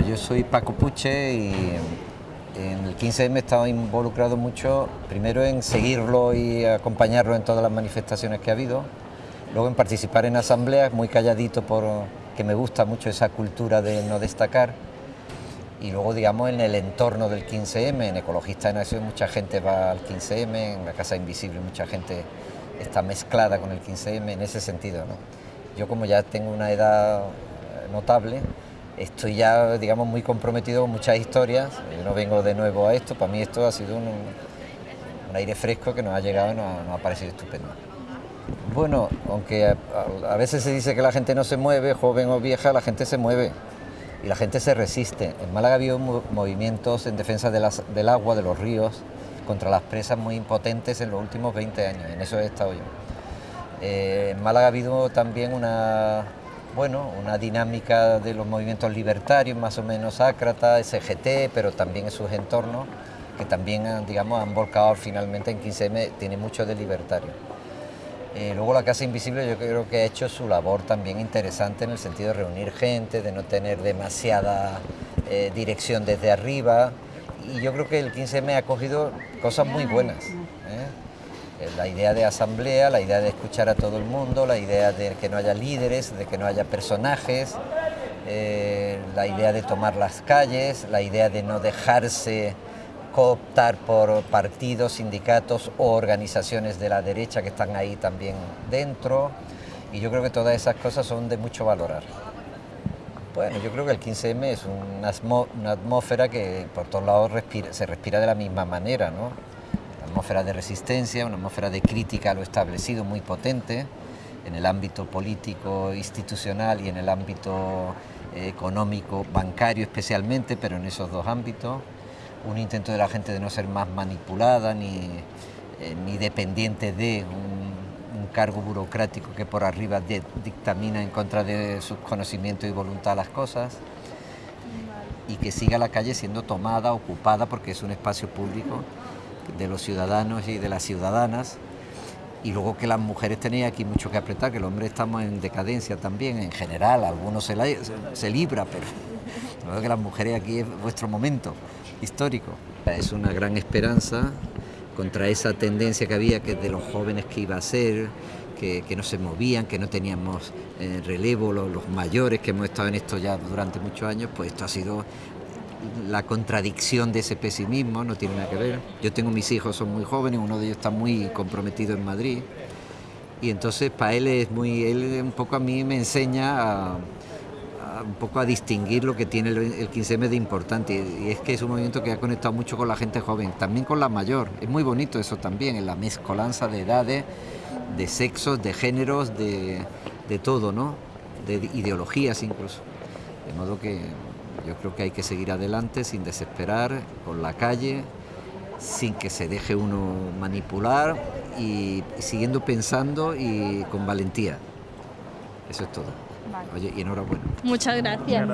yo soy Paco Puche y en el 15M he estado involucrado mucho, primero en seguirlo y acompañarlo en todas las manifestaciones que ha habido, luego en participar en asambleas, muy calladito porque me gusta mucho esa cultura de no destacar, y luego digamos en el entorno del 15M, en Ecologista en Acción mucha gente va al 15M, en la Casa Invisible mucha gente está mezclada con el 15M en ese sentido. ¿no? Yo como ya tengo una edad notable, estoy ya, digamos, muy comprometido con muchas historias. Yo no vengo de nuevo a esto, para mí esto ha sido un, aire fresco que nos ha llegado y nos, ha parecido estupendo. Bueno, aunque a, veces se dice que la gente no se mueve, joven o vieja, la gente se mueve y la gente se resiste. En Málaga ha habido movimientos en defensa del agua, de los ríos, contra las presas muy impotentes en los últimos 20 años, en eso he estado yo. Eh, en Málaga ha habido también una, bueno, una dinámica de los movimientos libertarios, más o menos ácrata, SGT, pero también en sus entornos, que también digamos, han volcado finalmente en 15M, tiene mucho de libertario. Eh, luego la Casa Invisible yo creo que ha hecho su labor también interesante en el sentido de reunir gente, de no tener demasiada eh, dirección desde arriba, y yo creo que el 15M ha cogido cosas muy buenas. ¿eh? Eh, la idea de asamblea, la idea de escuchar a todo el mundo, la idea de que no haya líderes, de que no haya personajes, eh, la idea de tomar las calles, la idea de no dejarse cooptar por partidos, sindicatos o organizaciones de la derecha que están ahí también dentro. Y yo creo que todas esas cosas son de mucho valorar. Bueno, yo creo que el 15M es una, atmósfera que por todos lados se respira de la misma manera, ¿no? Atmósfera de resistencia, una atmósfera de crítica a lo establecido muy potente en el ámbito político, institucional y en el ámbito eh, económico, bancario especialmente, pero en esos dos ámbitos. Un intento de la gente de no ser más manipulada ni, eh, ni dependiente de un, cargo burocrático que por arriba dictamina en contra de sus conocimientos y voluntad las cosas y que siga la calle siendo tomada, ocupada, porque es un espacio público de los ciudadanos y de las ciudadanas y luego que las mujeres tenéis aquí mucho que apretar, que los hombres estamos en decadencia también, en general, algunos se, libra, pero creo que las mujeres aquí es vuestro momento histórico. Es una gran esperanza contra esa tendencia que había que de los jóvenes que iba a ser, que, no se movían, que no teníamos eh, relevo, los, mayores que hemos estado en esto ya durante muchos años, pues esto ha sido la contradicción de ese pesimismo, no tiene nada que ver. Yo tengo mis hijos, son muy jóvenes, uno de ellos está muy comprometido en Madrid y entonces para él es muy, él un poco a mí me enseña a, un poco a distinguir lo que tiene el, 15M de importante y es que es un movimiento que ha conectado mucho con la gente joven, también con la mayor, es muy bonito eso también, en la mezcolanza de edades, de sexos, de géneros, de, de todo, ¿no? de ideologías incluso. De modo que yo creo que hay que seguir adelante sin desesperar, con la calle, sin que se deje uno manipular y siguiendo pensando y con valentía. Eso es todo. Oye, y enhorabuena. Muchas gracias.